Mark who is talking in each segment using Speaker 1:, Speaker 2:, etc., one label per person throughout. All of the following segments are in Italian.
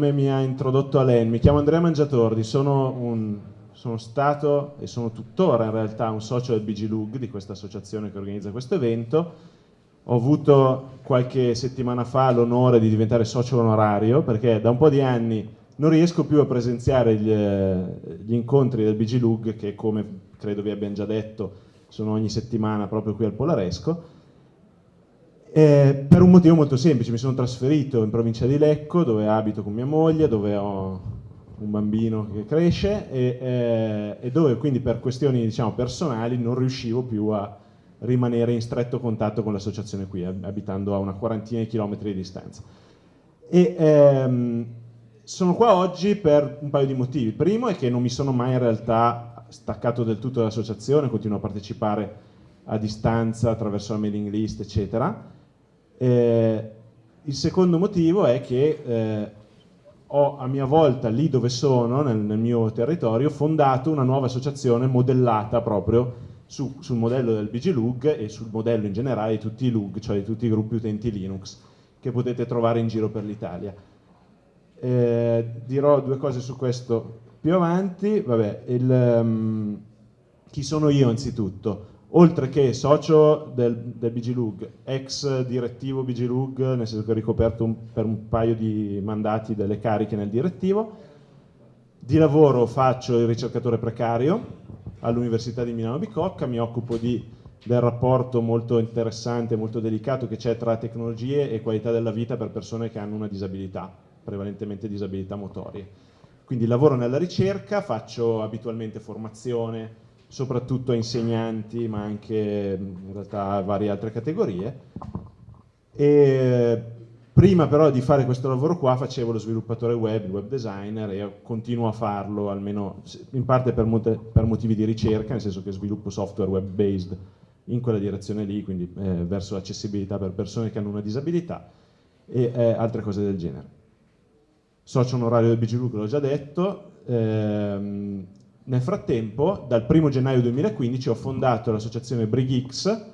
Speaker 1: come mi ha introdotto Alain, mi chiamo Andrea Mangiatordi, sono, un, sono stato e sono tuttora in realtà un socio del BG di questa associazione che organizza questo evento. Ho avuto qualche settimana fa l'onore di diventare socio onorario perché da un po' di anni non riesco più a presenziare gli, gli incontri del BG che come credo vi abbiamo già detto sono ogni settimana proprio qui al Polaresco eh, per un motivo molto semplice, mi sono trasferito in provincia di Lecco dove abito con mia moglie, dove ho un bambino che cresce e, eh, e dove quindi per questioni diciamo, personali non riuscivo più a rimanere in stretto contatto con l'associazione qui, abitando a una quarantina di chilometri di distanza. E, ehm, sono qua oggi per un paio di motivi. Il primo è che non mi sono mai in realtà staccato del tutto dall'associazione, continuo a partecipare a distanza attraverso la mailing list, eccetera eh, il secondo motivo è che eh, ho a mia volta, lì dove sono, nel, nel, mio territorio, fondato una nuova associazione modellata proprio su, sul modello del BG Lug e sul modello in generale di tutti i Lug, cioè di tutti i gruppi utenti Linux, che potete trovare in giro per l'Italia. Eh, dirò due cose su questo più avanti. Vabbè, il, um, chi sono io anzitutto? Oltre che socio del, del BGLUG, ex direttivo BGLUG, nel senso che ho ricoperto un, per un paio di mandati delle cariche nel direttivo, di lavoro faccio il ricercatore precario all'Università di Milano Bicocca, mi occupo di, del rapporto molto interessante, molto delicato che c'è tra tecnologie e qualità della vita per persone che hanno una disabilità, prevalentemente disabilità motorie. Quindi lavoro nella ricerca, faccio abitualmente formazione, soprattutto a insegnanti, ma anche in realtà a varie altre categorie. E prima però di fare questo lavoro qua facevo lo sviluppatore web, il web designer e continuo a farlo, almeno in parte per, per motivi di ricerca, nel senso che sviluppo software web-based in quella direzione lì, quindi eh, verso l'accessibilità per persone che hanno una disabilità e eh, altre cose del genere. Socio onorario del BGLU che l'ho già detto, ehm, nel frattempo, dal 1 gennaio 2015 ho fondato l'associazione BrigX,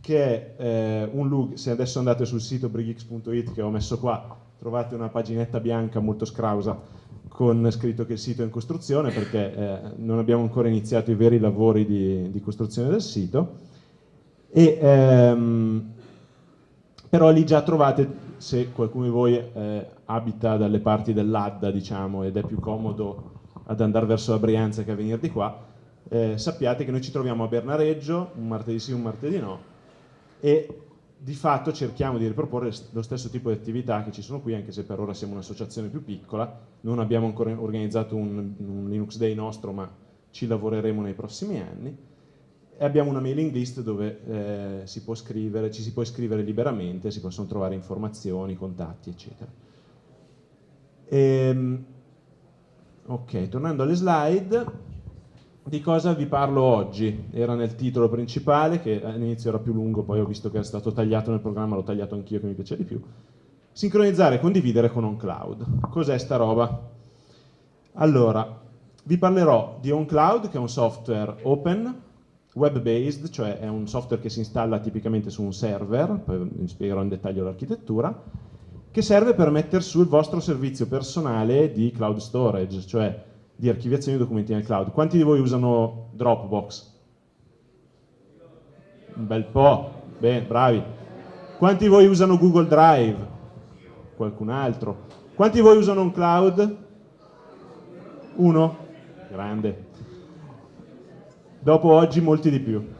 Speaker 1: che è eh, un lug, se adesso andate sul sito brigx.it che ho messo qua, trovate una paginetta bianca molto scrausa con scritto che il sito è in costruzione perché eh, non abbiamo ancora iniziato i veri lavori di, di costruzione del sito. E, ehm, però lì già trovate, se qualcuno di voi eh, abita dalle parti dell'Adda, diciamo, ed è più comodo ad andare verso la Brianza che a venire di qua, eh, sappiate che noi ci troviamo a Bernareggio, un martedì sì, un martedì no, e di fatto cerchiamo di riproporre lo stesso tipo di attività che ci sono qui, anche se per ora siamo un'associazione più piccola, non abbiamo ancora organizzato un, un, Linux Day nostro, ma ci lavoreremo nei prossimi anni, e abbiamo una mailing list dove eh, si può scrivere, ci si può iscrivere liberamente, si possono trovare informazioni, contatti, eccetera. E, ehm, Ok, tornando alle slide, di cosa vi parlo oggi? Era nel titolo principale, che all'inizio era più lungo, poi ho visto che è stato tagliato nel programma, l'ho tagliato anch'io che mi piace di più. Sincronizzare e condividere con OnCloud. Cos'è sta roba? Allora, vi parlerò di OnCloud, che è un software open, web-based, cioè è un software che si installa tipicamente su un server, poi vi spiegherò in dettaglio l'architettura, che serve per mettere su il vostro servizio personale di cloud storage, cioè di archiviazione di documenti nel cloud. Quanti di voi usano Dropbox? Un bel po', bene, bravi. Quanti di voi usano Google Drive? Qualcun altro? Quanti di voi usano un cloud? Uno? Grande. Dopo oggi molti di più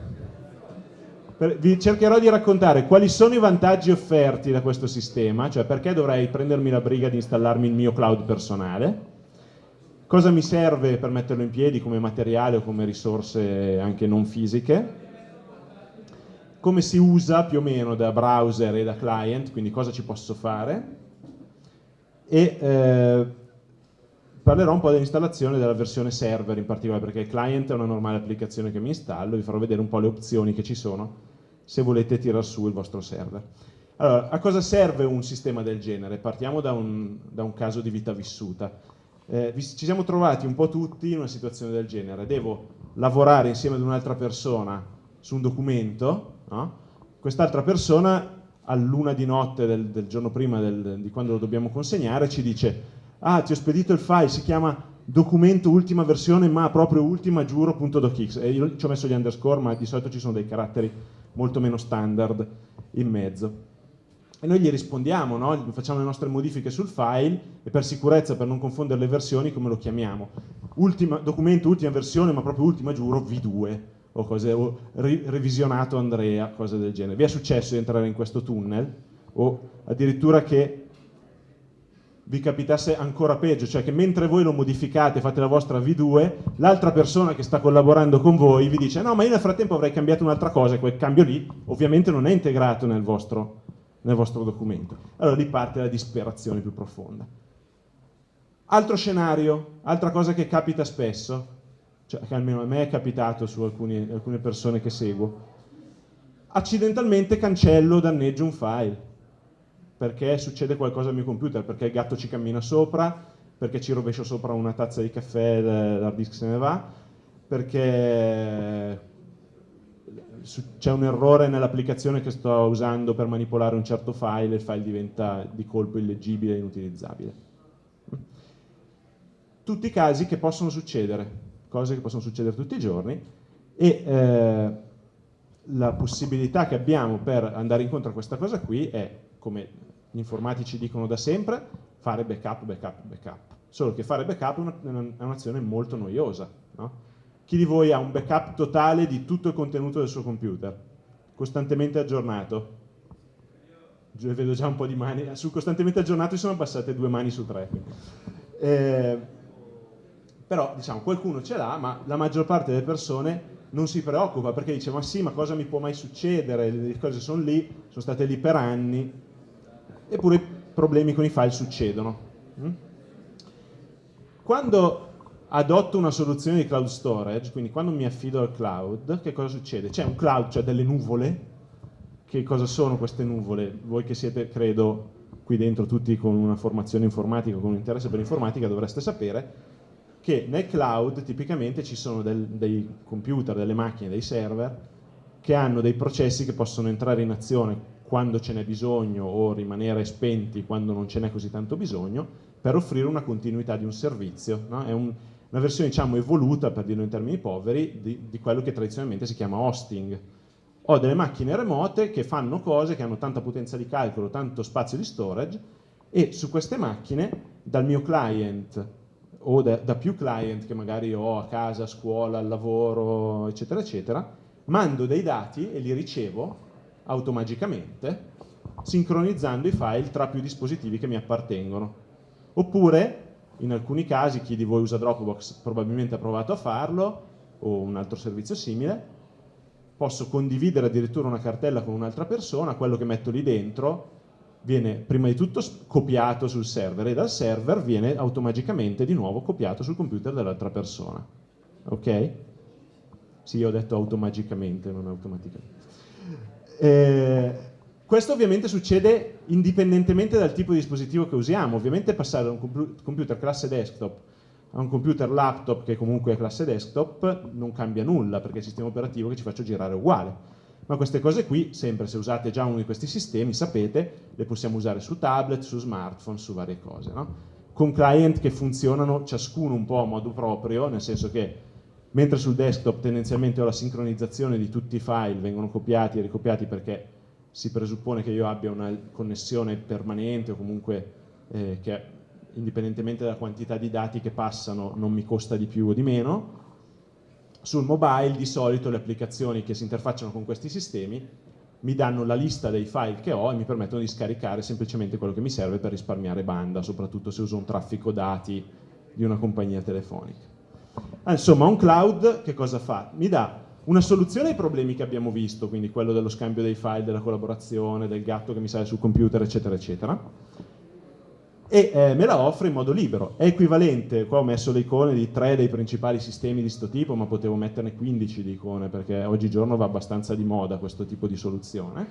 Speaker 1: vi cercherò di raccontare quali sono i vantaggi offerti da questo sistema, cioè perché dovrei prendermi la briga di installarmi il mio cloud personale, cosa mi serve per metterlo in piedi come materiale o come risorse anche non fisiche, come si usa più o meno da browser e da client, quindi cosa ci posso fare, e eh, parlerò un po' dell'installazione della versione server in particolare, perché il client è una normale applicazione che mi installo, vi farò vedere un po' le opzioni che ci sono se volete tirar su il vostro server. Allora, a cosa serve un sistema del genere? Partiamo da un, da un caso di vita vissuta. Eh, ci siamo trovati un po' tutti in una situazione del genere. Devo lavorare insieme ad un'altra persona su un documento, no? quest'altra persona all'una di notte del, del giorno prima del, di quando lo dobbiamo consegnare ci dice ah ti ho spedito il file, si chiama documento ultima versione ma proprio ultima giuro.docx e io ci ho messo gli underscore ma di solito ci sono dei caratteri molto meno standard in mezzo e noi gli rispondiamo, no? facciamo le nostre modifiche sul file e per sicurezza, per non confondere le versioni, come lo chiamiamo? Ultima, documento ultima versione, ma proprio ultima giuro, V2 o, cose, o ri, revisionato Andrea, cose del genere. Vi è successo di entrare in questo tunnel o addirittura che vi capitasse ancora peggio, cioè che mentre voi lo modificate, fate la vostra V2, l'altra persona che sta collaborando con voi vi dice no ma io nel frattempo avrei cambiato un'altra cosa e quel cambio lì ovviamente non è integrato nel vostro nel vostro documento. Allora lì parte la disperazione più profonda. Altro scenario, altra cosa che capita spesso, cioè che almeno a me è capitato su alcuni, alcune persone che seguo, accidentalmente cancello o danneggio un file, perché succede qualcosa al mio computer, perché il gatto ci cammina sopra, perché ci rovescio sopra una tazza di caffè, l'hard disk se ne va, perché c'è un errore nell'applicazione che sto usando per manipolare un certo file e il file diventa di colpo illeggibile e inutilizzabile. Tutti i casi che possono succedere, cose che possono succedere tutti i giorni e eh, la possibilità che abbiamo per andare incontro a questa cosa qui è, come gli informatici dicono da sempre, fare backup, backup, backup. Solo che fare backup è un'azione molto noiosa. No? Chi di voi ha un backup totale di tutto il contenuto del suo computer? Costantemente aggiornato? Io vedo già un po' di mani. Su costantemente aggiornato sono passate due mani su tre. Eh, però, diciamo, qualcuno ce l'ha, ma la maggior parte delle persone non si preoccupa perché dice ma sì, ma cosa mi può mai succedere? Le cose sono lì, sono state lì per anni, eppure i problemi con i file succedono. Mm? Quando adotto una soluzione di cloud storage, quindi quando mi affido al cloud, che cosa succede? C'è un cloud, cioè delle nuvole, che cosa sono queste nuvole? Voi che siete, credo, qui dentro tutti con una formazione informatica, con un interesse per l'informatica, dovreste sapere che nel cloud tipicamente ci sono del, dei computer, delle macchine, dei server, che hanno dei processi che possono entrare in azione quando ce n'è bisogno o rimanere spenti quando non ce n'è così tanto bisogno, per offrire una continuità di un servizio. No? È un, una versione diciamo evoluta, per dirlo in termini poveri, di, di quello che tradizionalmente si chiama hosting. Ho delle macchine remote che fanno cose, che hanno tanta potenza di calcolo, tanto spazio di storage, e su queste macchine, dal mio client o da, da, più client che magari ho a casa, a scuola, al lavoro, eccetera, eccetera, mando dei dati e li ricevo automaticamente, sincronizzando i file tra più dispositivi che mi appartengono. Oppure in alcuni casi chi di voi usa Dropbox probabilmente ha provato a farlo o un altro servizio simile, posso condividere addirittura una cartella con un'altra persona, quello che metto lì dentro viene prima di tutto copiato sul server e dal server viene automaticamente di nuovo copiato sul computer dell'altra persona. Ok? Sì, ho detto automaticamente, non automaticamente. Eh, questo ovviamente succede indipendentemente dal tipo di dispositivo che usiamo, ovviamente passare da un computer classe desktop a un computer laptop che comunque è classe desktop non cambia nulla perché è il sistema operativo che ci faccio girare uguale. Ma queste cose qui, sempre se usate già uno di questi sistemi, sapete, le possiamo usare su tablet, su smartphone, su varie cose. No? Con client che funzionano ciascuno un po' a modo proprio, nel senso che mentre sul desktop tendenzialmente ho la sincronizzazione di tutti i file, vengono copiati e ricopiati perché si presuppone che io abbia una connessione permanente o comunque eh, che indipendentemente dalla quantità di dati che passano non mi costa di più o di meno. Sul mobile di solito le applicazioni che si interfacciano con questi sistemi mi danno la lista dei file che ho e mi permettono di scaricare semplicemente quello che mi serve per risparmiare banda, soprattutto se uso un traffico dati di una compagnia telefonica. Ah, insomma, un cloud che cosa fa? Mi dà una soluzione ai problemi che abbiamo visto, quindi quello dello scambio dei file, della collaborazione, del gatto che mi sale sul computer, eccetera, eccetera, e eh, me la offre in modo libero. È equivalente, qua ho messo le icone di tre dei principali sistemi di questo tipo, ma potevo metterne 15 di icone, perché oggigiorno va abbastanza di moda questo tipo di soluzione,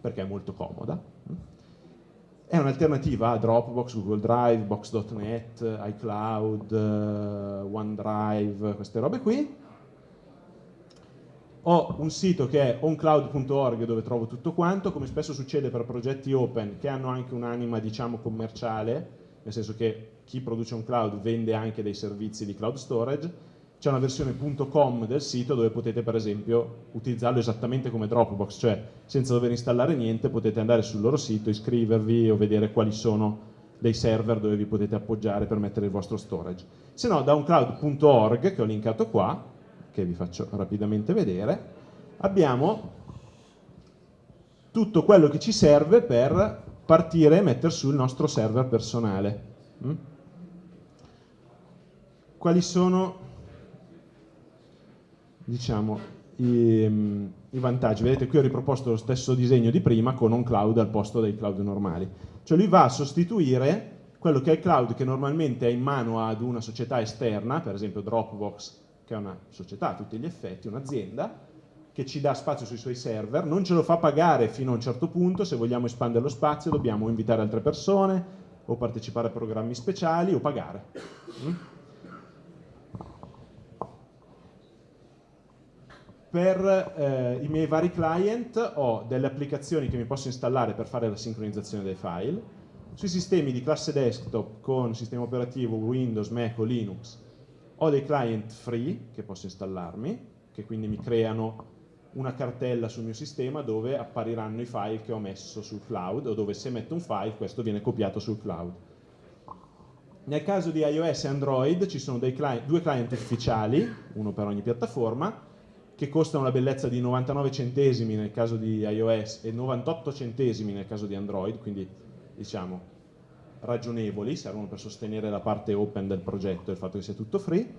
Speaker 1: perché è molto comoda. È un'alternativa a Dropbox, Google Drive, Box.net, iCloud, uh, OneDrive, queste robe qui, ho un sito che è oncloud.org dove trovo tutto quanto, come spesso succede per progetti open che hanno anche un'anima diciamo commerciale, nel senso che chi produce un cloud vende anche dei servizi di cloud storage, c'è una versione .com del sito dove potete per esempio utilizzarlo esattamente come Dropbox, cioè senza dover installare niente potete andare sul loro sito, iscrivervi o vedere quali sono dei server dove vi potete appoggiare per mettere il vostro storage. Se no da uncloud.org che ho linkato qua, che vi faccio rapidamente vedere, abbiamo tutto quello che ci serve per partire e mettere sul nostro server personale. Mm? Quali sono diciamo, i, mm, i, vantaggi. Vedete qui ho riproposto lo stesso disegno di prima con un cloud al posto dei cloud normali. Cioè lui va a sostituire quello che è il cloud che normalmente è in mano ad una società esterna, per esempio Dropbox, che è una società a tutti gli effetti, un'azienda, che ci dà spazio sui suoi server, non ce lo fa pagare fino a un certo punto, se vogliamo espandere lo spazio dobbiamo invitare altre persone o partecipare a programmi speciali o pagare. Per eh, i miei vari client ho delle applicazioni che mi posso installare per fare la sincronizzazione dei file. Sui sistemi di classe desktop con sistema operativo Windows, Mac o Linux ho dei client free che posso installarmi, che quindi mi creano una cartella sul mio sistema dove appariranno i file che ho messo sul cloud o dove se metto un file questo viene copiato sul cloud. Nel caso di iOS e Android ci sono client, due client ufficiali, uno per ogni piattaforma, che costano la bellezza di 99 centesimi nel caso di iOS e 98 centesimi nel caso di Android, quindi diciamo ragionevoli, servono per sostenere la parte open del progetto il fatto che sia tutto free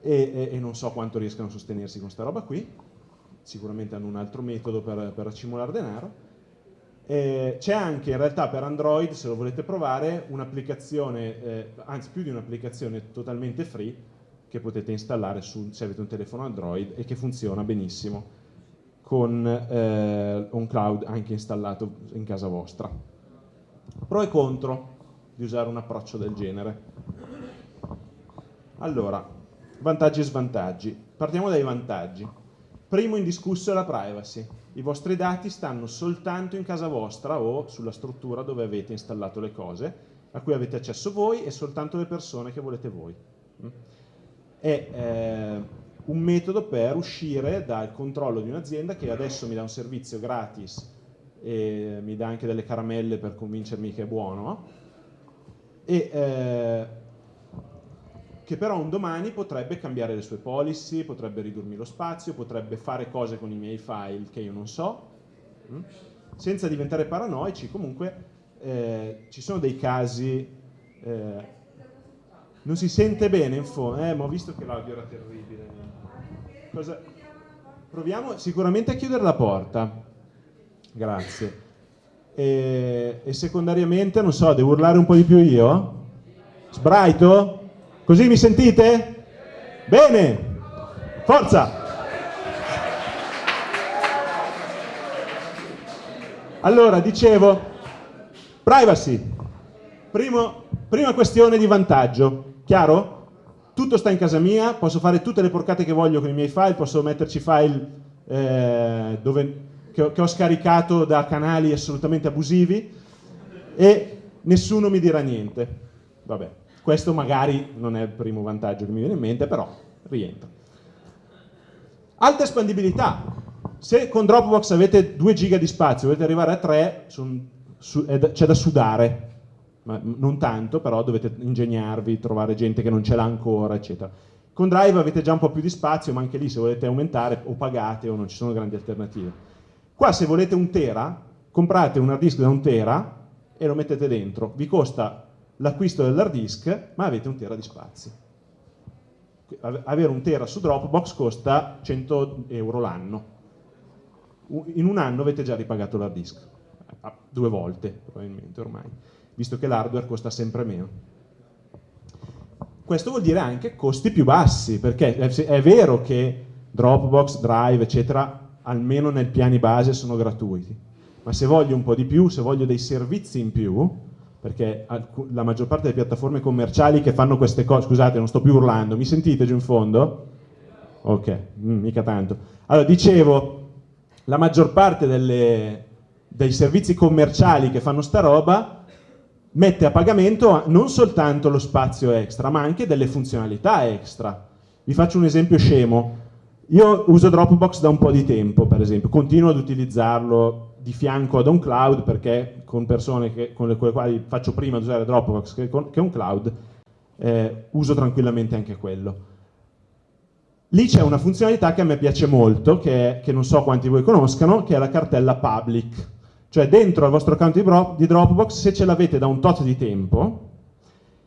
Speaker 1: e, e, e non so quanto riescano a sostenersi con questa roba qui, sicuramente hanno un altro metodo per, per accumulare denaro. C'è anche in realtà per Android, se lo volete provare, un'applicazione, eh, anzi più di un'applicazione totalmente free che potete installare su, se avete un telefono Android e che funziona benissimo con eh, un cloud anche installato in casa vostra. Pro e contro di usare un approccio del genere. Allora, vantaggi e svantaggi. Partiamo dai vantaggi. Primo indiscusso è la privacy. I vostri dati stanno soltanto in casa vostra o sulla struttura dove avete installato le cose, a cui avete accesso voi e soltanto le persone che volete voi. Mm? è eh, un metodo per uscire dal controllo di un'azienda che adesso mi dà un servizio gratis e mi dà anche delle caramelle per convincermi che è buono e eh, che però un domani potrebbe cambiare le sue policy, potrebbe ridurmi lo spazio, potrebbe fare cose con i miei file che io non so, hm? senza diventare paranoici comunque eh, ci sono dei casi eh, non si sente bene in fondo, eh, ma ho visto che l'audio era terribile. Cosa... Proviamo sicuramente a chiudere la porta. Grazie. E, e secondariamente, non so, devo urlare un po' di più io? Sbraito? Così mi sentite? Bene! Forza! Allora, dicevo, privacy. Primo, prima questione di vantaggio. Chiaro? Tutto sta in casa mia, posso fare tutte le porcate che voglio con i miei file, posso metterci file eh, dove, che, ho, che ho scaricato da canali assolutamente abusivi e nessuno mi dirà niente. Vabbè, questo magari non è il primo vantaggio che mi viene in mente, però rientra. Alta espandibilità. Se con Dropbox avete 2 giga di spazio, volete arrivare a 3, c'è da sudare, ma non tanto, però dovete ingegnarvi, trovare gente che non ce l'ha ancora, eccetera. Con Drive avete già un po' più di spazio, ma anche lì se volete aumentare o pagate o non ci sono grandi alternative. Qua se volete un tera, comprate un hard disk da un tera e lo mettete dentro. Vi costa l'acquisto dell'hard disk, ma avete un tera di spazio. Avere un tera su Dropbox costa 100 euro l'anno. In un anno avete già ripagato l'hard disk, due volte probabilmente ormai visto che l'hardware costa sempre meno. Questo vuol dire anche costi più bassi, perché è vero che Dropbox, Drive, eccetera, almeno nei piani base sono gratuiti, ma se voglio un po' di più, se voglio dei servizi in più, perché la maggior parte delle piattaforme commerciali che fanno queste cose, scusate non sto più urlando, mi sentite giù in fondo? Ok, mm, mica tanto. Allora, dicevo, la maggior parte delle, dei servizi commerciali che fanno sta roba mette a pagamento non soltanto lo spazio extra, ma anche delle funzionalità extra. Vi faccio un esempio scemo. Io uso Dropbox da un po' di tempo, per esempio, continuo ad utilizzarlo di fianco ad un cloud perché con persone che, con le quali faccio prima di usare Dropbox che, con, che un cloud, eh, uso tranquillamente anche quello. Lì c'è una funzionalità che a me piace molto, che, che non so quanti voi conoscano, che è la cartella public. Cioè dentro al vostro account di Dropbox, se ce l'avete da un tot di tempo,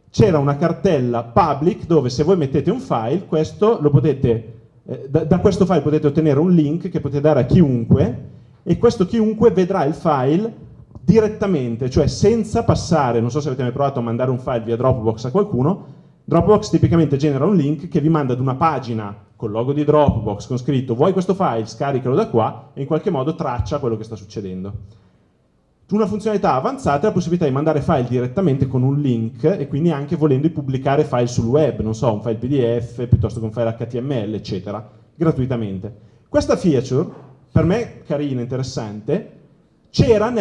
Speaker 1: c'era una cartella public dove se voi mettete un file, questo potete, eh, da, da, questo file potete ottenere un link che potete dare a chiunque e questo chiunque vedrà il file direttamente, cioè senza passare, non so se avete mai provato a mandare un file via Dropbox a qualcuno, Dropbox tipicamente genera un link che vi manda ad una pagina col logo di Dropbox con scritto vuoi questo file, scaricalo da qua e in qualche modo traccia quello che sta succedendo. Una funzionalità avanzata è la possibilità di mandare file direttamente con un link e quindi anche volendo pubblicare file sul web, non so, un file PDF piuttosto che un file HTML, eccetera, gratuitamente. Questa feature, per me carina, interessante, c'era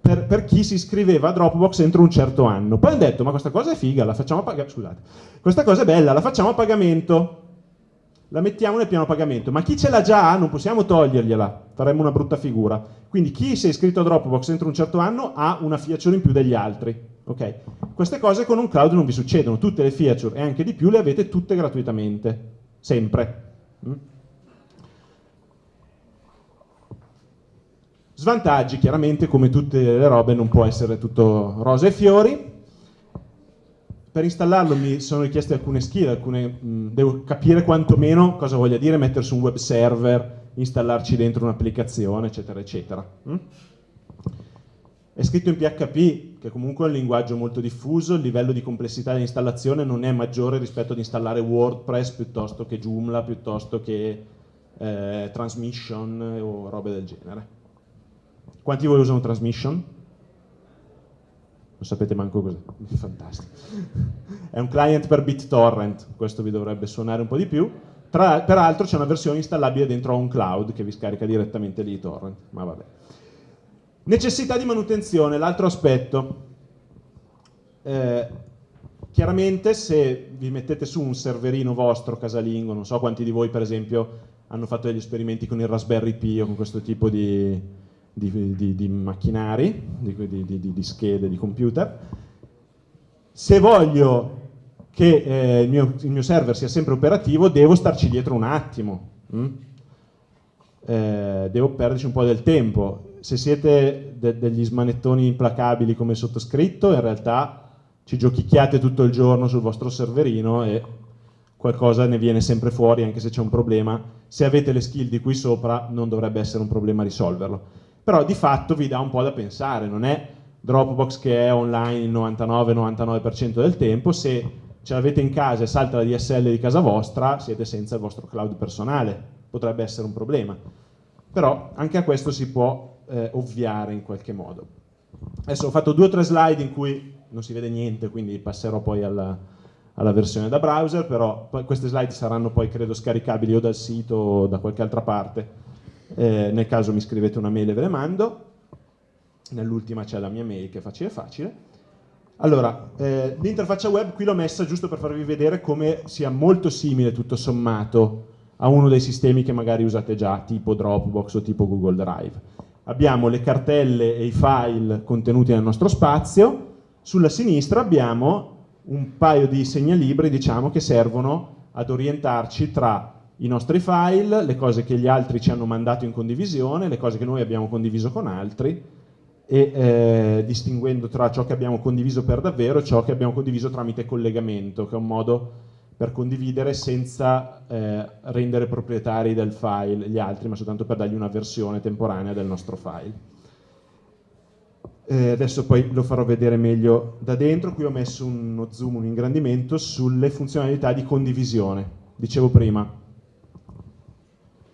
Speaker 1: per, per, chi si iscriveva a Dropbox entro un certo anno. Poi hanno detto, ma questa cosa è figa, la facciamo a pagamento, scusate, questa cosa è bella, la facciamo a pagamento la mettiamo nel piano pagamento, ma chi ce l'ha già non possiamo togliergliela, faremmo una brutta figura. Quindi chi si è iscritto a Dropbox entro un certo anno ha una feature in più degli altri. Okay? Queste cose con un cloud non vi succedono, tutte le feature e anche di più le avete tutte gratuitamente, sempre. Mm? Svantaggi, chiaramente come tutte le robe non può essere tutto rose e fiori, per installarlo mi sono richieste alcune skill, alcune, mh, devo capire quantomeno cosa voglia dire mettere su un web server, installarci dentro un'applicazione, eccetera, eccetera. Mm? È scritto in PHP, che comunque è un linguaggio molto diffuso, il livello di complessità dell'installazione non è maggiore rispetto ad installare WordPress piuttosto che Joomla, piuttosto che eh, Transmission o robe del genere. Quanti di voi usano Transmission? Non sapete manco cos'è, fantastico. È un client per BitTorrent, questo vi dovrebbe suonare un po' di più. Tra, peraltro c'è una versione installabile dentro un cloud che vi scarica direttamente lì i torrent, ma vabbè. Necessità di manutenzione, l'altro aspetto. Eh, chiaramente se vi mettete su un serverino vostro casalingo, non so quanti di voi per esempio hanno fatto degli esperimenti con il Raspberry Pi o con questo tipo di, di, di, di macchinari, di, schede, di computer. Se voglio che eh, il, mio, il, mio, server sia sempre operativo, devo starci dietro un attimo. Mm? Eh, devo perderci un po' del tempo. Se siete de degli smanettoni implacabili come sottoscritto, in realtà ci giochicchiate tutto il giorno sul vostro serverino e qualcosa ne viene sempre fuori anche se c'è un problema. Se avete le skill di qui sopra non dovrebbe essere un problema risolverlo però di fatto vi dà un po' da pensare, non è Dropbox che è online il 99-99% del tempo, se ce l'avete in casa e salta la DSL di casa vostra, siete senza il vostro cloud personale, potrebbe essere un problema. Però anche a questo si può eh, ovviare in qualche modo. Adesso ho fatto due o tre slide in cui non si vede niente, quindi passerò poi alla, alla versione da browser, però queste slide saranno poi credo scaricabili o dal sito o da qualche altra parte eh, nel caso mi scrivete una mail e ve le mando, nell'ultima c'è la mia mail che è facile facile. Allora, eh, l'interfaccia web qui l'ho messa giusto per farvi vedere come sia molto simile tutto sommato a uno dei sistemi che magari usate già, tipo Dropbox o tipo Google Drive. Abbiamo le cartelle e i file contenuti nel nostro spazio, sulla sinistra abbiamo un paio di segnalibri diciamo, che servono ad orientarci tra i nostri file, le cose che gli altri ci hanno mandato in condivisione, le cose che noi abbiamo condiviso con altri e eh, distinguendo tra ciò che abbiamo condiviso per davvero e ciò che abbiamo condiviso tramite collegamento, che è un modo per condividere senza eh, rendere proprietari del file gli altri, ma soltanto per dargli una versione temporanea del nostro file. Eh, adesso poi lo farò vedere meglio da dentro, qui ho messo uno zoom, un ingrandimento sulle funzionalità di condivisione. Dicevo prima,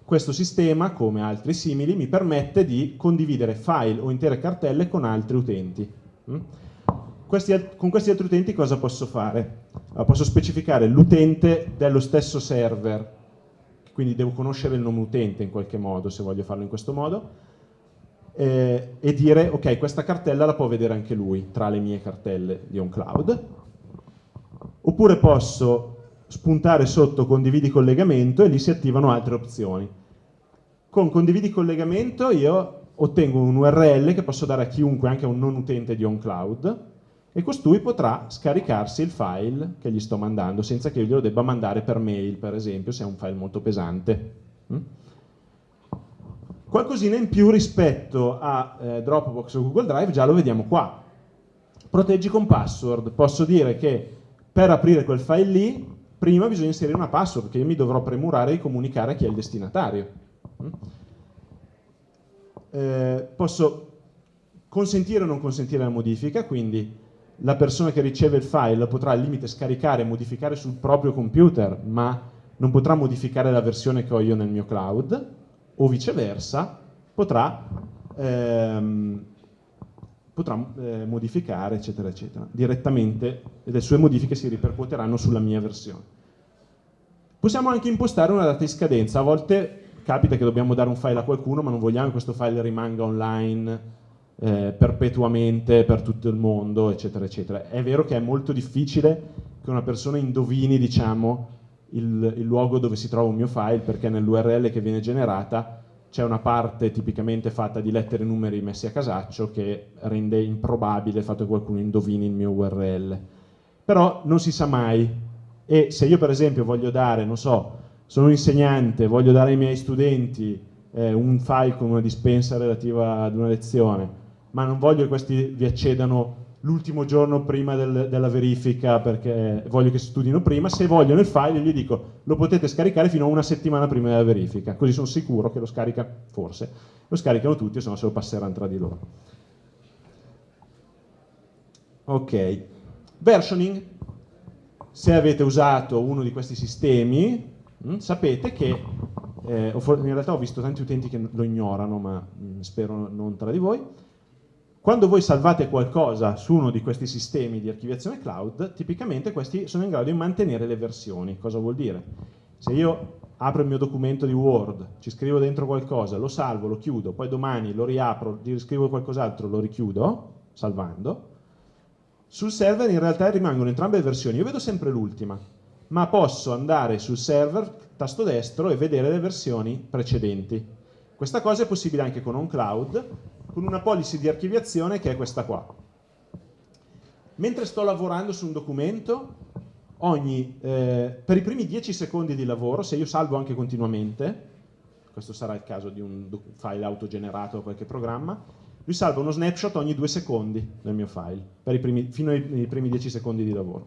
Speaker 1: questo sistema, come altri simili, mi permette di condividere file o intere cartelle con altri utenti. Mm? Questi, con questi altri utenti cosa posso fare? posso specificare l'utente dello stesso server, quindi devo conoscere il nome utente in qualche modo, se voglio farlo in questo modo, eh, e dire ok questa cartella la può vedere anche lui tra le mie cartelle di OnCloud oppure posso spuntare sotto condividi collegamento e lì si attivano altre opzioni con condividi collegamento io ottengo un URL che posso dare a chiunque anche a un non utente di OnCloud e costui potrà scaricarsi il file che gli sto mandando senza che io glielo debba mandare per mail per esempio se è un file molto pesante mm? Qualcosina in più rispetto a eh, Dropbox o Google Drive già lo vediamo qua. Proteggi con password. Posso dire che per aprire quel file lì, prima bisogna inserire una password che io mi dovrò premurare di comunicare a chi è il destinatario. Mm? Eh, posso consentire o non consentire la modifica, quindi la persona che riceve il file potrà al limite scaricare e modificare sul proprio computer, ma non potrà modificare la versione che ho io nel mio cloud, o viceversa potrà, ehm, potrà eh, modificare eccetera eccetera direttamente le sue modifiche si ripercuoteranno sulla mia versione. Possiamo anche impostare una data di scadenza, a volte capita che dobbiamo dare un file a qualcuno ma non vogliamo che questo file rimanga online eh, perpetuamente per tutto il mondo, eccetera, eccetera. È vero che è molto difficile che una persona indovini, diciamo, il, il luogo dove si trova un mio file perché nell'URL che viene generata c'è una parte tipicamente fatta di lettere e numeri messi a casaccio che rende improbabile il fatto che qualcuno indovini il mio URL. Però non si sa mai e se io per esempio voglio dare, non so, sono un insegnante, voglio dare ai miei studenti eh, un file con una dispensa relativa ad una lezione, ma non voglio che questi vi accedano l'ultimo giorno prima del, della verifica perché voglio che studino prima, se vogliono il file gli dico lo potete scaricare fino a una settimana prima della verifica, così sono sicuro che lo scarica, forse, lo scaricano tutti, se no se lo passeranno tra di loro. Ok, versioning, se avete usato uno di questi sistemi mh, mm, sapete che, eh, in realtà ho visto tanti utenti che lo ignorano, ma mh, mm, spero non tra di voi, quando voi salvate qualcosa su uno di questi sistemi di archiviazione cloud, tipicamente questi sono in grado di mantenere le versioni. Cosa vuol dire? Se io apro il mio documento di Word, ci scrivo dentro qualcosa, lo salvo, lo chiudo, poi domani lo riapro, gli scrivo qualcos'altro, lo richiudo, salvando, sul server in realtà rimangono entrambe le versioni. Io vedo sempre l'ultima, ma posso andare sul server, tasto destro, e vedere le versioni precedenti. Questa cosa è possibile anche con OnCloud, con una policy di archiviazione che è questa qua. Mentre sto lavorando su un documento, ogni, eh, per i primi 10 secondi di lavoro, se io salvo anche continuamente, questo sarà il caso di un file autogenerato o qualche programma, lui salva uno snapshot ogni due secondi del mio file, primi, fino ai, ai, primi 10 secondi di lavoro.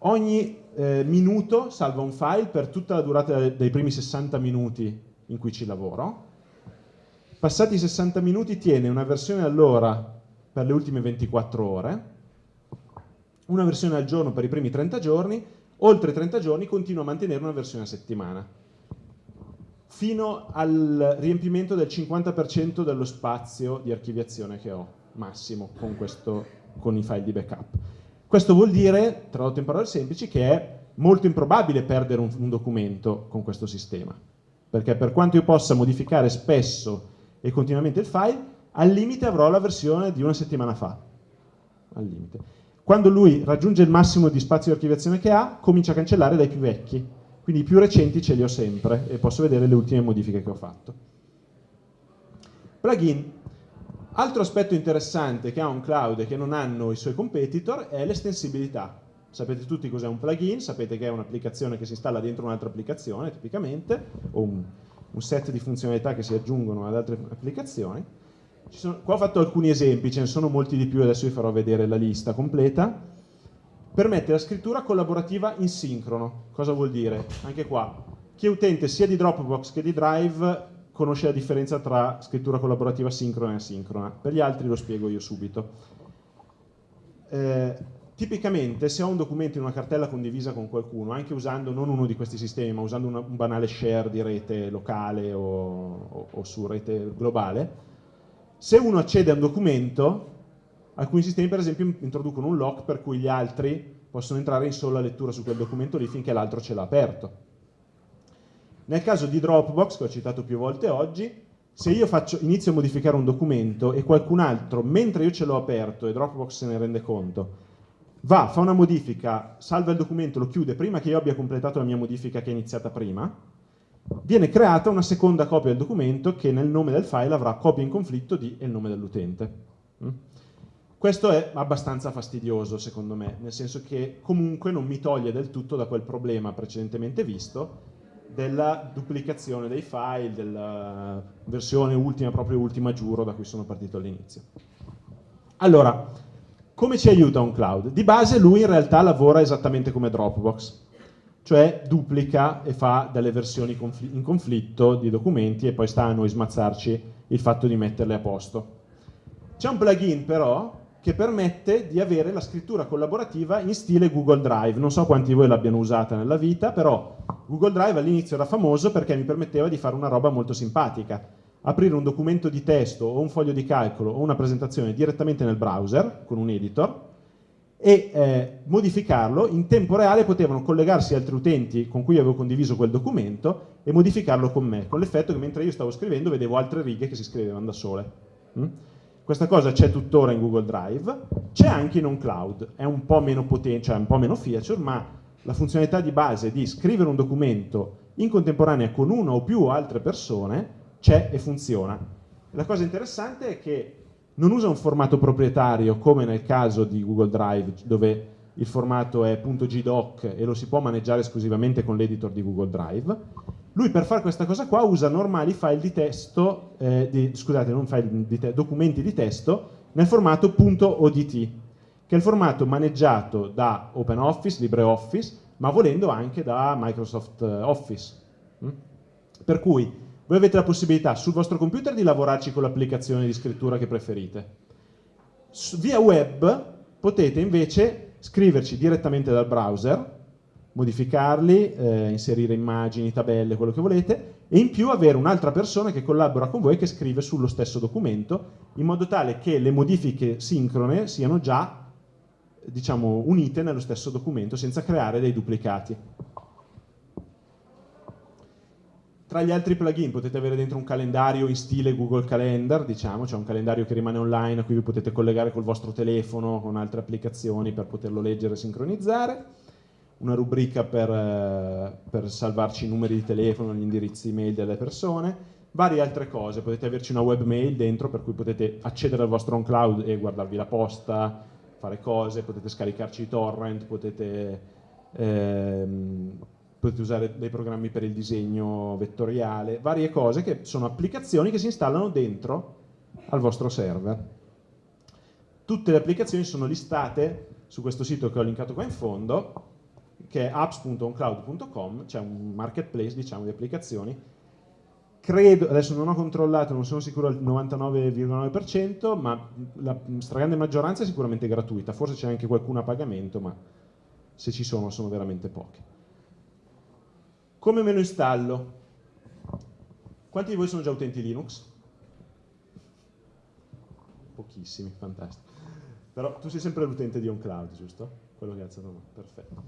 Speaker 1: Ogni eh, minuto salva un file per tutta la durata dei primi 60 minuti in cui ci lavoro, Passati i 60 minuti tiene una versione all'ora per le ultime 24 ore, una versione al giorno per i primi 30 giorni, oltre 30 giorni continua a mantenere una versione a settimana, fino al riempimento del 50% dello spazio di archiviazione che ho, massimo, con, questo, con i file di backup. Questo vuol dire, tradotto in parole semplici, che è molto improbabile perdere un, un documento con questo sistema, perché per quanto io possa modificare spesso e continuamente il file, al limite avrò la versione di una settimana fa. Al limite. Quando lui raggiunge il massimo di spazio di archiviazione che ha, comincia a cancellare dai più vecchi. Quindi i più recenti ce li ho sempre e posso vedere le ultime modifiche che ho fatto. Plugin. Altro aspetto interessante che ha un cloud e che non hanno i suoi competitor è l'estensibilità. Sapete tutti cos'è un plugin, sapete che è un'applicazione che si installa dentro un'altra applicazione, tipicamente, o un un set di funzionalità che si aggiungono ad altre applicazioni. Sono, qua ho fatto alcuni esempi, ce ne sono molti di più, adesso vi farò vedere la lista completa. Permette la scrittura collaborativa in sincrono. Cosa vuol dire? Anche qua, chi è utente sia di Dropbox che di Drive conosce la differenza tra scrittura collaborativa sincrona e asincrona. Per gli altri lo spiego io subito. Eh, Tipicamente se ho un documento in una cartella condivisa con qualcuno, anche usando non uno di questi sistemi, ma usando una, un banale share di rete locale o, o, o su rete globale, se uno accede a un documento, alcuni sistemi per esempio introducono un lock per cui gli altri possono entrare in sola lettura su quel documento lì finché l'altro ce l'ha aperto. Nel caso di Dropbox, che ho citato più volte oggi, se io faccio, inizio a modificare un documento e qualcun altro, mentre io ce l'ho aperto e Dropbox se ne rende conto, va, fa una modifica, salva il documento, lo chiude prima che io abbia completato la mia modifica che è iniziata prima, viene creata una seconda copia del documento che nel nome del file avrà copia in conflitto di e il nome dell'utente. Mm? Questo è abbastanza fastidioso secondo me, nel senso che comunque non mi toglie del tutto da quel problema precedentemente visto della duplicazione dei file, della versione ultima, proprio ultima giuro da cui sono partito all'inizio. Allora, come ci aiuta un cloud? Di base lui in realtà lavora esattamente come Dropbox, cioè duplica e fa delle versioni in conflitto di documenti e poi sta a noi smazzarci il fatto di metterle a posto. C'è un plugin però che permette di avere la scrittura collaborativa in stile Google Drive. Non so quanti di voi l'abbiano usata nella vita, però Google Drive all'inizio era famoso perché mi permetteva di fare una roba molto simpatica. Aprire un documento di testo o un foglio di calcolo o una presentazione direttamente nel browser con un editor e eh, modificarlo, in tempo reale potevano collegarsi altri utenti con cui avevo condiviso quel documento e modificarlo con me, con l'effetto che mentre io stavo scrivendo vedevo altre righe che si scrivevano da sole. Mm? Questa cosa c'è tuttora in Google Drive, c'è anche in OnCloud, è un po' meno potente, cioè un po' meno feature, ma la funzionalità di base di scrivere un documento in contemporanea con una o più altre persone c'è e funziona. La cosa interessante è che non usa un formato proprietario come nel caso di Google Drive dove il formato è .gdoc e lo si può maneggiare esclusivamente con l'editor di Google Drive, lui per fare questa cosa qua usa normali file di testo, eh, di, scusate, non file di te, documenti di testo nel formato .odt, che è il formato maneggiato da OpenOffice, LibreOffice, ma volendo anche da Microsoft eh, Office. Mm? Per cui voi avete la possibilità sul vostro computer di lavorarci con l'applicazione di scrittura che preferite. via web potete invece scriverci direttamente dal browser modificarli, eh, inserire immagini, tabelle, quello che volete, e in più avere un'altra persona che collabora con voi che scrive sullo stesso documento, in modo tale che le modifiche sincrone siano già diciamo, unite nello stesso documento senza creare dei duplicati. Tra gli altri plugin potete avere dentro un calendario in stile Google Calendar, diciamo, cioè un calendario che rimane online a cui vi potete collegare col vostro telefono, con altre applicazioni per poterlo leggere e sincronizzare. Una rubrica per, eh, per, salvarci i numeri di telefono, gli indirizzi email delle persone, varie altre cose, potete averci una webmail dentro per cui potete accedere al vostro on-cloud e guardarvi la posta, fare cose, potete scaricarci i torrent, potete, ehm, potete usare dei programmi per il disegno vettoriale, varie cose che sono applicazioni che si installano dentro al vostro server. Tutte le applicazioni sono listate su questo sito che ho linkato qua in fondo che è apps.oncloud.com, c'è un marketplace diciamo, di applicazioni. Credo, adesso non ho controllato, non sono sicuro al 99,9%, ma la stragrande maggioranza è sicuramente gratuita, forse c'è anche qualcuna a pagamento, ma se ci sono sono veramente poche. Come me lo installo? Quanti di voi sono già utenti Linux? Pochissimi, fantastico. Però tu sei sempre l'utente di OnCloud, giusto? Quello che ha alzato mano, perfetto.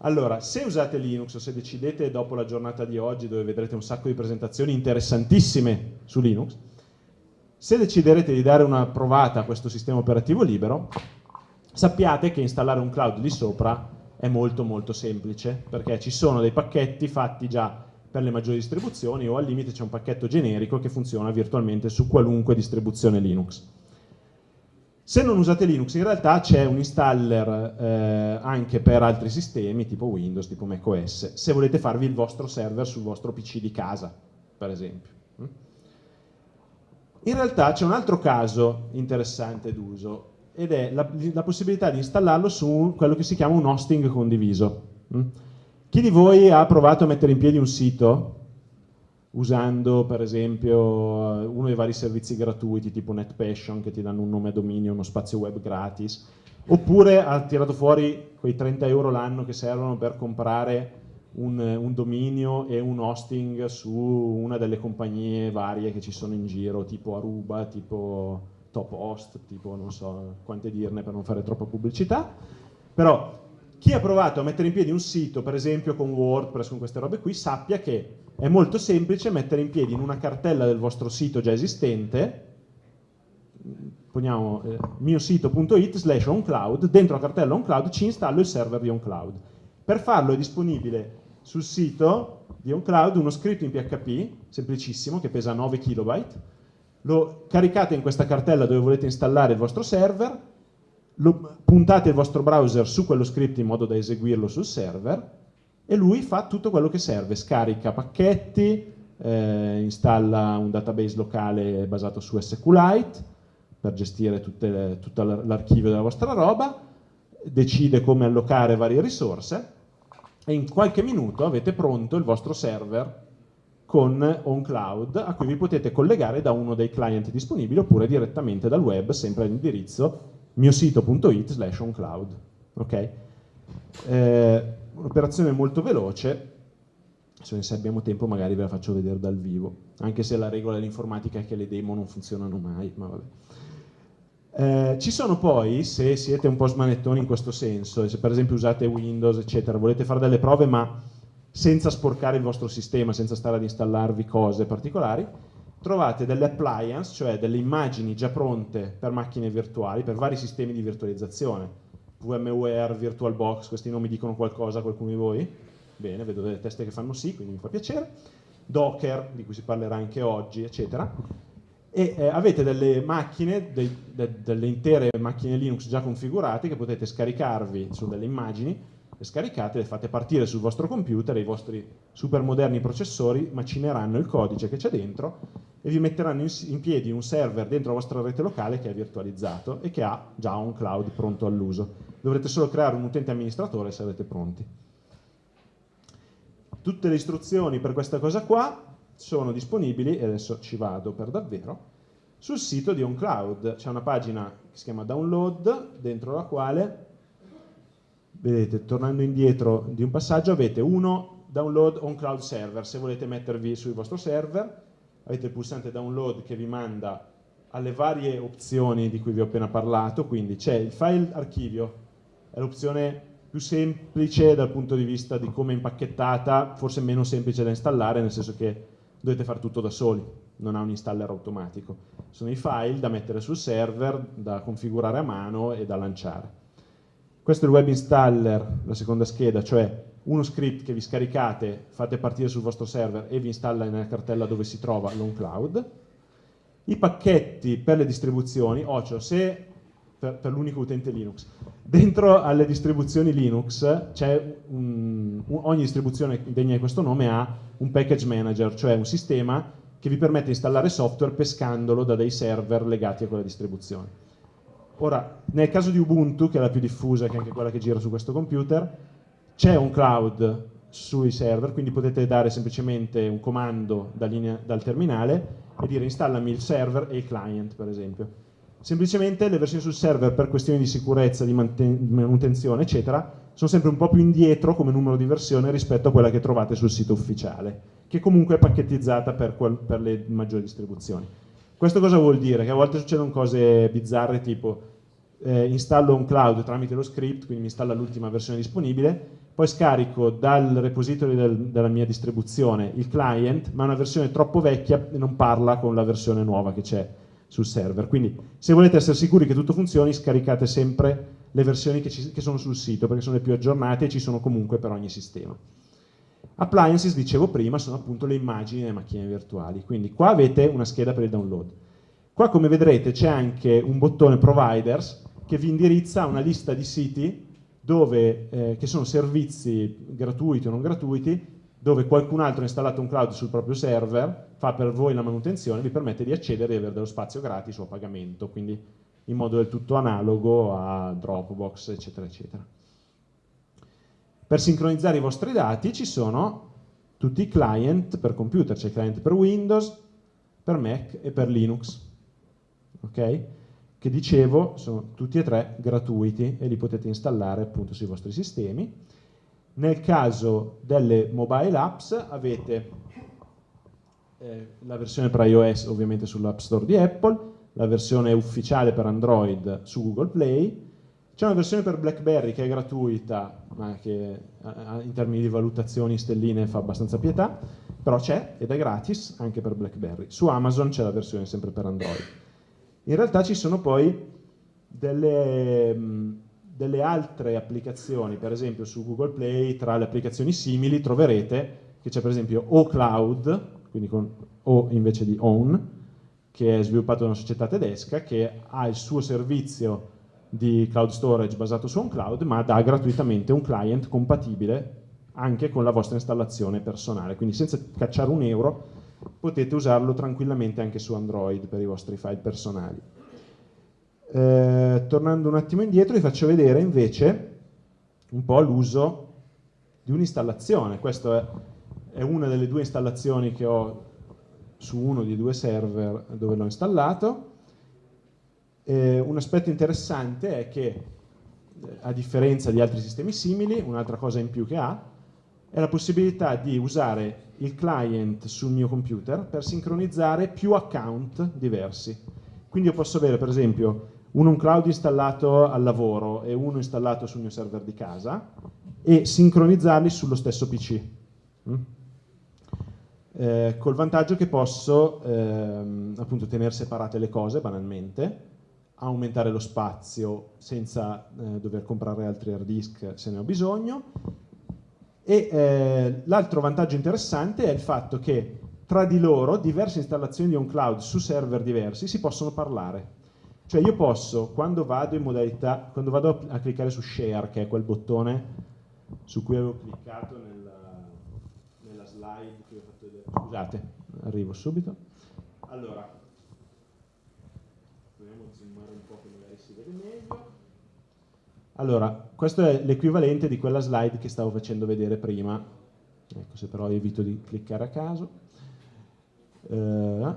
Speaker 1: Allora, se usate Linux o se decidete dopo la giornata di oggi dove vedrete un sacco di presentazioni interessantissime su Linux, se deciderete di dare una provata a questo sistema operativo libero, sappiate che installare un cloud lì sopra è molto molto semplice, perché ci sono dei pacchetti fatti già per le maggiori distribuzioni o al limite c'è un pacchetto generico che funziona virtualmente su qualunque distribuzione Linux. Se non usate Linux in realtà c'è un installer eh, anche per altri sistemi tipo Windows, tipo macOS, se volete farvi il vostro server sul vostro PC di casa, per esempio. Mm? In realtà c'è un altro caso interessante d'uso ed è la, la, possibilità di installarlo su quello che si chiama un hosting condiviso. Mm? Chi di voi ha provato a mettere in piedi un sito usando per esempio uno dei vari servizi gratuiti tipo NetPassion che ti danno un nome a dominio, uno spazio web gratis, oppure ha tirato fuori quei 30 euro l'anno che servono per comprare un, un, dominio e un hosting su una delle compagnie varie che ci sono in giro, tipo Aruba, tipo Top Host, tipo non so quante dirne per non fare troppa pubblicità, però chi ha provato a mettere in piedi un sito, per esempio con WordPress, con queste robe qui, sappia che è molto semplice mettere in piedi in una cartella del vostro sito già esistente, poniamo eh, miosito.it slash oncloud, dentro la cartella oncloud ci installo il server di oncloud. Per farlo è disponibile sul sito di oncloud uno script in PHP, semplicissimo, che pesa 9 KB, lo caricate in questa cartella dove volete installare il vostro server, lo, puntate il vostro browser su quello script in modo da eseguirlo sul server e lui fa tutto quello che serve, scarica pacchetti, eh, installa un database locale basato su SQLite per gestire tutte, tutto l'archivio della vostra roba, decide come allocare varie risorse e in qualche minuto avete pronto il vostro server con OnCloud a cui vi potete collegare da uno dei client disponibili oppure direttamente dal web, sempre all'indirizzo miosito.it slash oncloud. Okay? Eh, Un'operazione molto veloce, se abbiamo tempo magari ve la faccio vedere dal vivo, anche se la regola dell'informatica è che le demo non funzionano mai, ma. Eh, ci sono poi, se siete un po' smanettoni in questo senso, se per esempio usate Windows, eccetera, volete fare delle prove ma senza sporcare il vostro sistema, senza stare ad installarvi cose particolari, trovate delle appliance, cioè delle immagini già pronte per macchine virtuali, per vari sistemi di virtualizzazione. VMware, VirtualBox, questi nomi dicono qualcosa a qualcuno di voi? Bene, vedo delle teste che fanno sì, quindi mi fa piacere. Docker, di cui si parlerà anche oggi, eccetera. E eh, avete delle macchine, dei, de, delle intere macchine Linux già configurate che potete scaricarvi su delle immagini le scaricate, le fate partire sul vostro computer, i vostri super moderni processori macineranno il codice che c'è dentro e vi metteranno in, in, piedi un server dentro la vostra rete locale che è virtualizzato e che ha già un cloud pronto all'uso. Dovrete solo creare un utente amministratore se avete pronti. Tutte le istruzioni per questa cosa qua sono disponibili, e adesso ci vado per davvero, sul sito di OnCloud. C'è una pagina che si chiama Download, dentro la quale vedete, tornando indietro di un passaggio, avete uno download on cloud server, se volete mettervi sul vostro server, avete il pulsante download che vi manda alle varie opzioni di cui vi ho appena parlato, quindi c'è il file archivio, è l'opzione più semplice dal punto di vista di come è impacchettata, forse meno semplice da installare, nel senso che dovete fare tutto da soli, non ha un installer automatico. Sono i file da mettere sul server, da configurare a mano e da lanciare. Questo è il web installer, la seconda scheda, cioè uno script che vi scaricate, fate partire sul vostro server e vi installa nella cartella dove si trova l'OnCloud. I pacchetti per le distribuzioni, Ocio, se per, per l'unico utente Linux, dentro alle distribuzioni Linux un, ogni distribuzione degna di questo nome ha un package manager, cioè un sistema che vi permette di installare software pescandolo da dei server legati a quella distribuzione. Ora, nel caso di Ubuntu, che è la più diffusa, che è anche quella che gira su questo computer, c'è un cloud sui server, quindi potete dare semplicemente un comando da linea, dal terminale e dire installami il server e il client, per esempio. Semplicemente le versioni sul server per questioni di sicurezza, di manutenzione, eccetera, sono sempre un po' più indietro come numero di versione rispetto a quella che trovate sul sito ufficiale, che comunque è pacchettizzata per, per le maggiori distribuzioni. Questo cosa vuol dire? Che a volte succedono cose bizzarre tipo eh, installo un cloud tramite lo script, quindi mi installa l'ultima versione disponibile, poi scarico dal repository del, della mia distribuzione il client, ma una versione troppo vecchia e non parla con la versione nuova che c'è sul server. Quindi se volete essere sicuri che tutto funzioni, scaricate sempre le versioni che, ci, che sono sul sito, perché sono le più aggiornate e ci sono comunque per ogni sistema. Appliances, dicevo prima, sono appunto le immagini delle macchine virtuali, quindi qua avete una scheda per il download. Qua come vedrete c'è anche un bottone Providers che vi indirizza a una lista di siti dove, eh, che sono servizi gratuiti o non gratuiti, dove qualcun altro ha installato un cloud sul proprio server, fa per voi la manutenzione, vi permette di accedere e avere dello spazio gratis o a pagamento, quindi in modo del tutto analogo a Dropbox, eccetera, eccetera. Per sincronizzare i vostri dati ci sono tutti i client per computer, c'è il client per Windows, per Mac e per Linux, ok? Che dicevo sono tutti e tre gratuiti e li potete installare appunto sui vostri sistemi. Nel caso delle mobile apps avete eh, la versione per iOS ovviamente sull'App Store di Apple, la versione ufficiale per Android su Google Play, C'è una versione per BlackBerry che è gratuita, ma che in termini di valutazioni stelline fa abbastanza pietà, però c'è ed è gratis anche per BlackBerry. Su Amazon c'è la versione sempre per Android. In realtà ci sono poi delle, delle altre applicazioni, per esempio su Google Play, tra le applicazioni simili troverete che c'è per esempio OCloud, quindi con O invece di OWN, che è sviluppato da una società tedesca che ha il suo servizio di cloud storage basato su un cloud, ma dà gratuitamente un client compatibile anche con la vostra installazione personale, quindi senza cacciare un euro potete usarlo tranquillamente anche su Android per i vostri file personali. Eh, tornando un attimo indietro vi faccio vedere invece un po' l'uso di un'installazione, questa è, è una delle due installazioni che ho su uno dei due server dove l'ho installato, eh, un aspetto interessante è che, eh, a differenza di altri sistemi simili, un'altra cosa in più che ha, è la possibilità di usare il client sul mio computer per sincronizzare più account diversi. Quindi io posso avere per esempio uno un cloud installato al lavoro e uno installato sul mio server di casa e sincronizzarli sullo stesso PC. Mm? Eh, col vantaggio che posso ehm, appunto tenere separate le cose banalmente aumentare lo spazio senza eh, dover comprare altri hard disk se ne ho bisogno. E eh, l'altro vantaggio interessante è il fatto che tra di loro diverse installazioni di un cloud su server diversi si possono parlare. Cioè io posso, quando vado in modalità, quando vado a cliccare su share, che è quel bottone su cui avevo cliccato nella, nella slide che ho fatto vedere, scusate, arrivo subito. Allora, Allora, questo è l'equivalente di quella slide che stavo facendo vedere prima. Ecco, se però evito di cliccare a caso. Uh,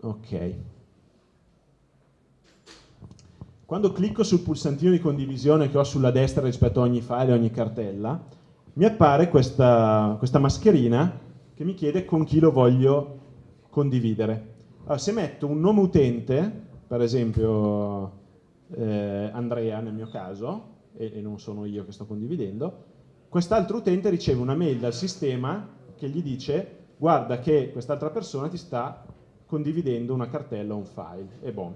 Speaker 1: ok. Quando clicco sul pulsantino di condivisione che ho sulla destra rispetto a ogni file e ogni cartella, mi appare questa, questa mascherina che mi chiede con chi lo voglio condividere. Allora, se metto un nome utente, per esempio eh, Andrea nel mio caso, e, e non sono io che sto condividendo, quest'altro utente riceve una mail dal sistema che gli dice guarda che quest'altra persona ti sta condividendo una cartella o un file, e bon.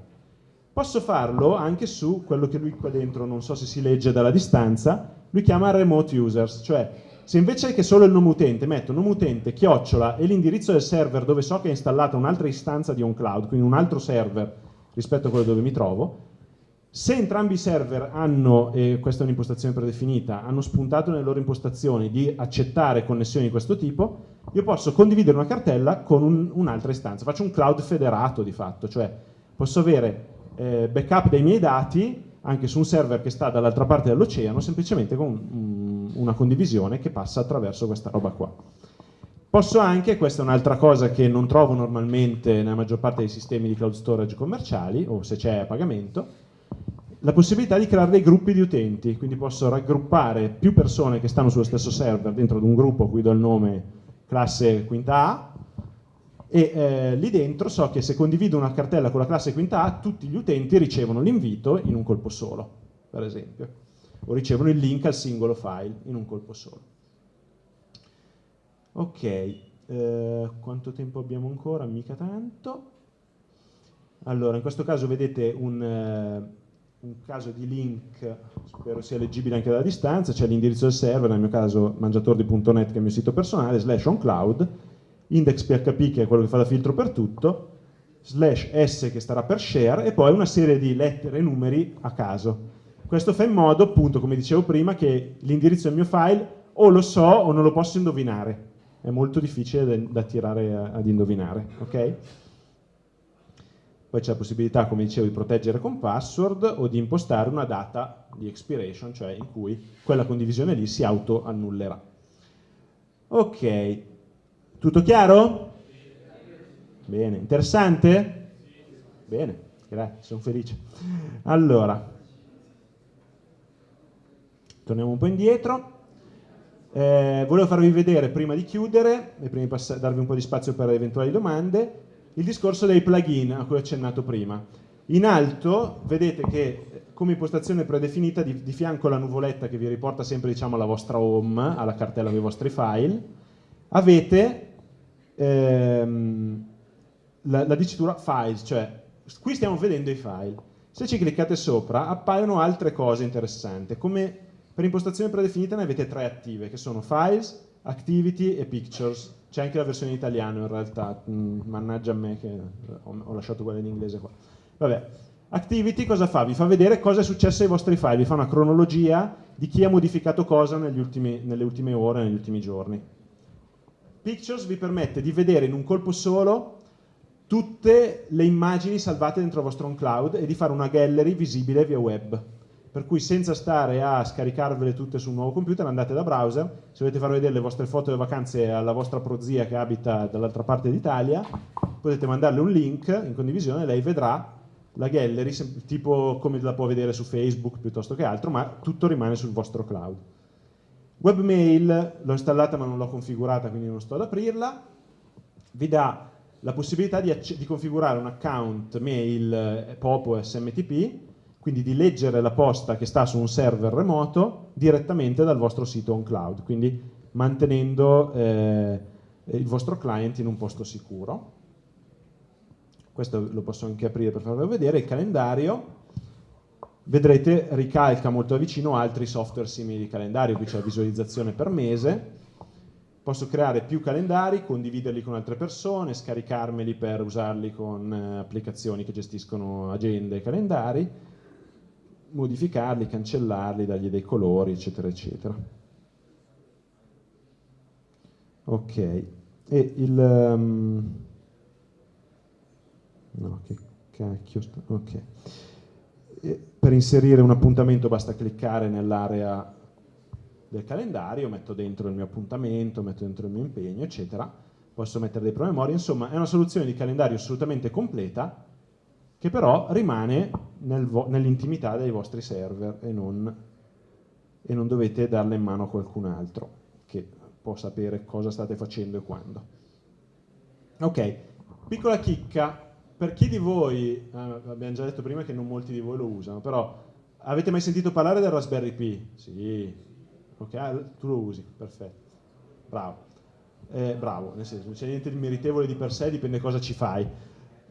Speaker 1: Posso farlo anche su quello che lui qua dentro, non so se si legge dalla distanza, lui chiama remote users, cioè se invece che solo il nome utente metto nome utente, chiocciola e l'indirizzo del server dove so che è installata un'altra istanza di OnCloud, quindi un altro server rispetto a quello dove mi trovo, se entrambi i server hanno, e questa è un'impostazione predefinita, hanno spuntato nelle loro impostazioni di accettare connessioni di questo tipo, io posso condividere una cartella con un, un'altra istanza. Faccio un cloud federato di fatto, cioè posso avere eh, backup dei miei dati anche su un server che sta dall'altra parte dell'oceano, semplicemente con um, una condivisione che passa attraverso questa roba qua. Posso anche, questa è un'altra cosa che non trovo normalmente nella maggior parte dei sistemi di cloud storage commerciali, o se c'è a pagamento, la possibilità di creare dei gruppi di utenti, quindi posso raggruppare più persone che stanno sullo stesso server dentro ad un gruppo a cui do il nome classe quinta A e eh, lì dentro so che se condivido una cartella con la classe quinta A tutti gli utenti ricevono l'invito in un colpo solo, per esempio, o ricevono il link al singolo file in un colpo solo. Ok, eh, quanto tempo abbiamo ancora? Mica tanto. Allora, in questo caso vedete un... Eh, un caso di link, spero sia leggibile anche dalla distanza, c'è l'indirizzo del server, nel mio caso mangiatordi.net che è il mio sito personale, slash oncloud, index.php che è quello che fa da filtro per tutto, slash s che starà per share e poi una serie di lettere e numeri a caso. Questo fa in modo, appunto, come dicevo prima, che l'indirizzo del mio file o lo so o non lo posso indovinare. È molto difficile da tirare ad indovinare, ok? Poi c'è la possibilità, come dicevo, di proteggere con password o di impostare una data di expiration, cioè in cui quella condivisione lì si auto-annullerà. Ok, tutto chiaro? Bene, interessante? Bene, grazie, sono felice. Allora, torniamo un po' indietro. Eh, volevo farvi vedere, prima di chiudere, e prima di darvi un po' di spazio per eventuali domande, il discorso dei plugin a cui ho accennato prima. In alto vedete che come impostazione predefinita di, di fianco alla nuvoletta che vi riporta sempre diciamo, alla vostra home, alla cartella dei vostri file, avete ehm, la, la dicitura files, cioè qui stiamo vedendo i file. Se ci cliccate sopra appaiono altre cose interessanti, come per impostazione predefinita ne avete tre attive, che sono files, activity e pictures. C'è anche la versione in italiano in realtà, mm, mannaggia a me che ho, lasciato quella in inglese qua. Vabbè, activity cosa fa? Vi fa vedere cosa è successo ai vostri file, vi fa una cronologia di chi ha modificato cosa ultimi, nelle ultime ore, negli ultimi giorni. Pictures vi permette di vedere in un colpo solo tutte le immagini salvate dentro il vostro OnCloud e di fare una gallery visibile via web. Per cui senza stare a scaricarvele tutte su un nuovo computer andate da browser, se volete far vedere le vostre foto delle vacanze alla vostra prozia che abita dall'altra parte d'Italia, potete mandarle un link in condivisione e lei vedrà la gallery, tipo come la può vedere su Facebook piuttosto che altro, ma tutto rimane sul vostro cloud. Webmail l'ho installata ma non l'ho configurata, quindi non sto ad aprirla. Vi dà la possibilità di, di configurare un account mail eh, POPO SMTP, quindi di leggere la posta che sta su un server remoto direttamente dal vostro sito on cloud, quindi mantenendo eh, il vostro client in un posto sicuro. Questo lo posso anche aprire per farvelo vedere, il calendario, vedrete ricalca molto da vicino altri software simili di calendario, qui c'è la visualizzazione per mese, Posso creare più calendari, condividerli con altre persone, scaricarmeli per usarli con eh, applicazioni che gestiscono agende e calendari, modificarli, cancellarli, dargli dei colori, eccetera, eccetera. Ok, e il... Um, no, che cacchio. Ok. E per inserire un appuntamento basta cliccare nell'area del calendario, metto dentro il mio appuntamento, metto dentro il mio impegno, eccetera. Posso mettere dei promemoria, insomma è una soluzione di calendario assolutamente completa che però rimane nel nell'intimità dei vostri server e non, e non dovete darla in mano a qualcun altro che può sapere cosa state facendo e quando. Ok, piccola chicca, per chi di voi, eh, abbiamo già detto prima che non molti di voi lo usano, però avete mai sentito parlare del Raspberry Pi? Sì, ok? Ah, tu lo usi, perfetto, bravo. Eh, bravo, nel senso, non c'è niente di meritevole di per sé, dipende cosa ci fai.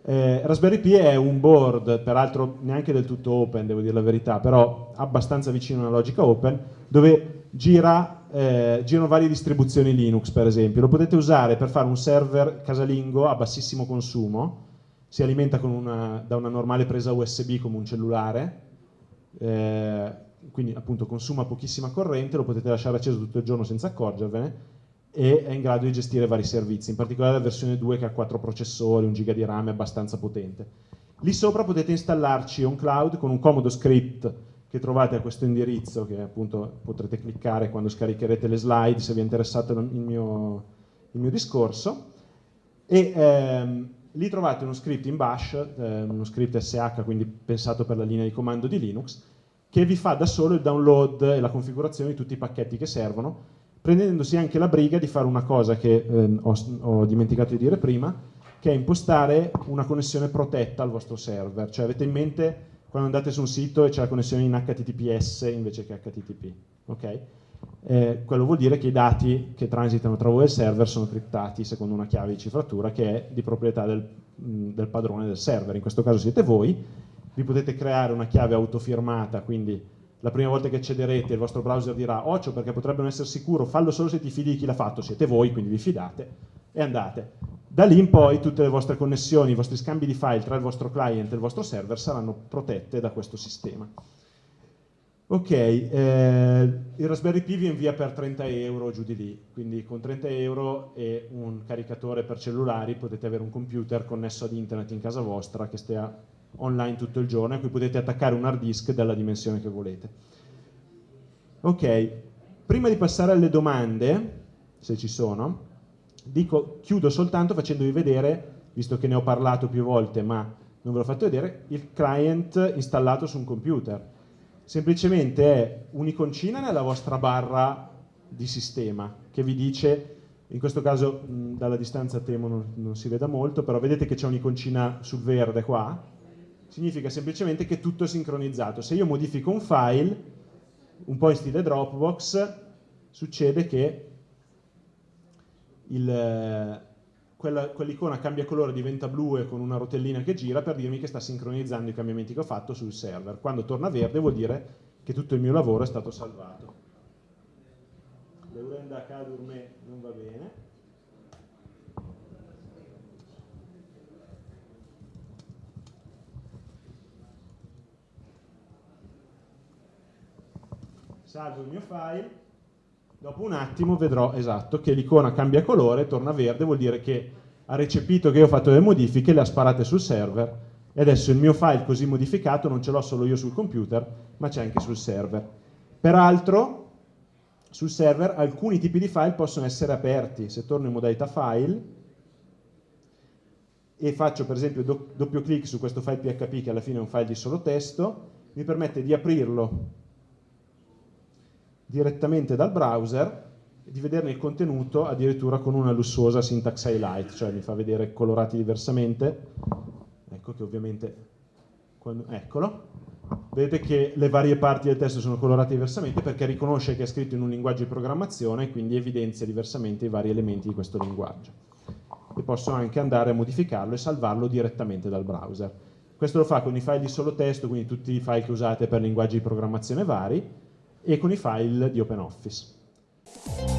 Speaker 1: Eh, Raspberry Pi è un board, peraltro neanche del tutto open, devo dire la verità, però abbastanza vicino alla logica open, dove gira, eh, girano varie distribuzioni Linux, per esempio. Lo potete usare per fare un server casalingo a bassissimo consumo, si alimenta una, da una normale presa USB come un cellulare, eh, quindi appunto consuma pochissima corrente, lo potete lasciare acceso tutto il giorno senza accorgervene e è in grado di gestire vari servizi, in particolare la versione 2 che ha 4 processori, 1 giga di RAM, è abbastanza potente. Lì sopra potete installarci on cloud con un comodo script che trovate a questo indirizzo che appunto potrete cliccare quando scaricherete le slide se vi è interessato il mio, il mio discorso e ehm, lì trovate uno script in bash, eh, uno script SH quindi pensato per la linea di comando di Linux che vi fa da solo il download e la configurazione di tutti i pacchetti che servono, prendendosi anche la briga di fare una cosa che eh, ho, ho, dimenticato di dire prima, che è impostare una connessione protetta al vostro server. Cioè avete in mente quando andate su un sito e c'è la connessione in HTTPS invece che HTTP. Okay? Eh, quello vuol dire che i dati che transitano tra voi e il server sono criptati secondo una chiave di cifratura che è di proprietà del, del padrone del server. In questo caso siete voi vi potete creare una chiave autofirmata, quindi la prima volta che accederete il vostro browser dirà occhio perché potrebbe non essere sicuro, fallo solo se ti fidi di chi l'ha fatto, siete voi, quindi vi fidate, e andate. Da lì in poi tutte le vostre connessioni, i vostri scambi di file tra il vostro client e il vostro server saranno protette da questo sistema. Ok, eh, il Raspberry Pi vi invia per 30 euro giù di lì, quindi con 30 euro e un caricatore per cellulari potete avere un computer connesso ad internet in casa vostra che stia online tutto il giorno a cui potete attaccare un hard disk della dimensione che volete. Ok, prima di passare alle domande, se ci sono, dico, chiudo soltanto facendovi vedere, visto che ne ho parlato più volte ma non ve l'ho fatto vedere, il client installato su un computer. Semplicemente è un'iconcina nella vostra barra di sistema che vi dice in questo caso dalla distanza temo non, non, si veda molto, però vedete che c'è un'iconcina sul verde qua, significa semplicemente che tutto è sincronizzato. Se io modifico un file, un po' in stile Dropbox, succede che quell'icona cambia colore, diventa blu e con una rotellina che gira per dirmi che sta sincronizzando i cambiamenti che ho fatto sul server. Quando torna verde vuol dire che tutto il mio lavoro è stato salvato. Leurenda Cadurme non va bene. Salvo il mio file, dopo un attimo vedrò esatto che l'icona cambia colore, torna verde, vuol dire che ha recepito che io ho fatto delle modifiche, le ha sparate sul server e adesso il mio file così modificato non ce l'ho solo io sul computer, ma c'è anche sul server. Peraltro, sul server alcuni tipi di file possono essere aperti. Se torno in modalità file e faccio per esempio do doppio clic su questo file PHP che alla fine è un file di solo testo, mi permette di aprirlo direttamente dal browser e di vederne il contenuto addirittura con una lussuosa syntax highlight, cioè mi fa vedere colorati diversamente. Ecco che ovviamente, quando, eccolo, vedete che le varie parti del testo sono colorate diversamente perché riconosce che è scritto in un linguaggio di programmazione e quindi evidenzia diversamente i vari elementi di questo linguaggio. E posso anche andare a modificarlo e salvarlo direttamente dal browser. Questo lo fa con i file di solo testo, quindi tutti i file che usate per linguaggi di programmazione vari, e con i file di OpenOffice.